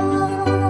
我。